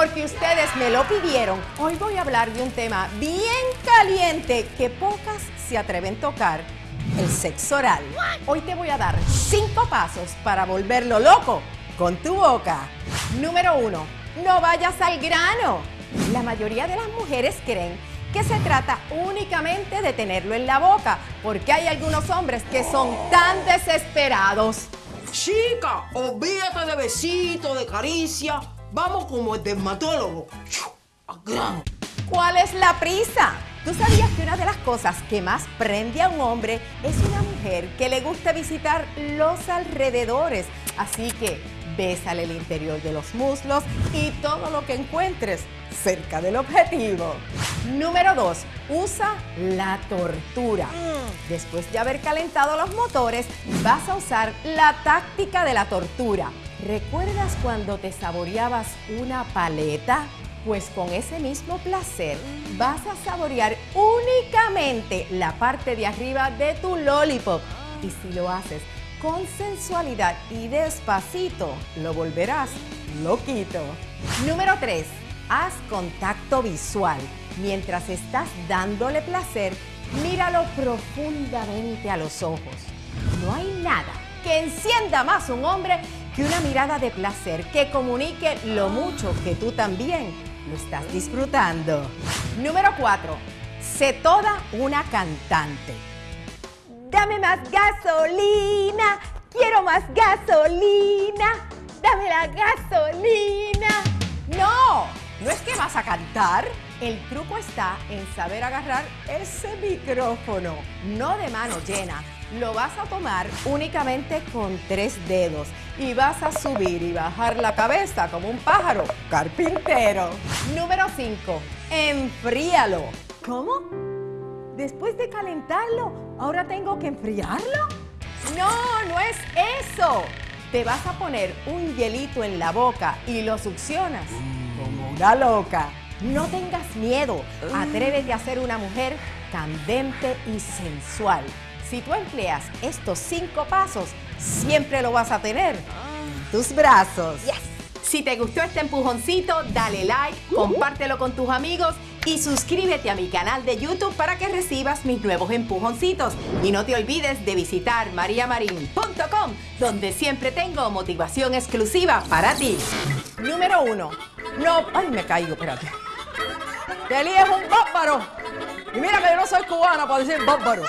porque ustedes me lo pidieron, hoy voy a hablar de un tema bien caliente que pocas se atreven a tocar, el sexo oral. Hoy te voy a dar cinco pasos para volverlo loco con tu boca. Número uno, no vayas al grano. La mayoría de las mujeres creen que se trata únicamente de tenerlo en la boca, porque hay algunos hombres que son tan desesperados. Chica, olvídate de besitos, de caricia. Vamos como el dermatólogo. ¿Cuál es la prisa? ¿Tú sabías que una de las cosas que más prende a un hombre es una mujer que le gusta visitar los alrededores? Así que bésale el interior de los muslos y todo lo que encuentres cerca del objetivo. Número 2. Usa la tortura. Después de haber calentado los motores, vas a usar la táctica de la tortura. ¿Recuerdas cuando te saboreabas una paleta? Pues con ese mismo placer vas a saborear únicamente la parte de arriba de tu lollipop. Y si lo haces con sensualidad y despacito, lo volverás loquito. Número 3. Haz contacto visual. Mientras estás dándole placer, míralo profundamente a los ojos. No hay nada que encienda más un hombre que una mirada de placer que comunique lo mucho que tú también lo estás disfrutando. Número 4. Sé toda una cantante. Dame más gasolina, quiero más gasolina, dame la gasolina. No, no es que vas a cantar. El truco está en saber agarrar ese micrófono, no de mano llena. Lo vas a tomar únicamente con tres dedos y vas a subir y bajar la cabeza como un pájaro carpintero. Número 5. Enfríalo. ¿Cómo? Después de calentarlo, ¿ahora tengo que enfriarlo? No, no es eso. Te vas a poner un hielito en la boca y lo succionas como una loca. No tengas miedo. Atrévete a ser una mujer candente y sensual. Si tú empleas estos cinco pasos, siempre lo vas a tener en tus brazos. Si te gustó este empujoncito, dale like, compártelo con tus amigos y suscríbete a mi canal de YouTube para que recibas mis nuevos empujoncitos. Y no te olvides de visitar mariamarin.com, donde siempre tengo motivación exclusiva para ti. Número uno. No, ay, me caigo, espérate. Telí es un bárbaro. Y mira que yo no soy cubana para decir bárbaro.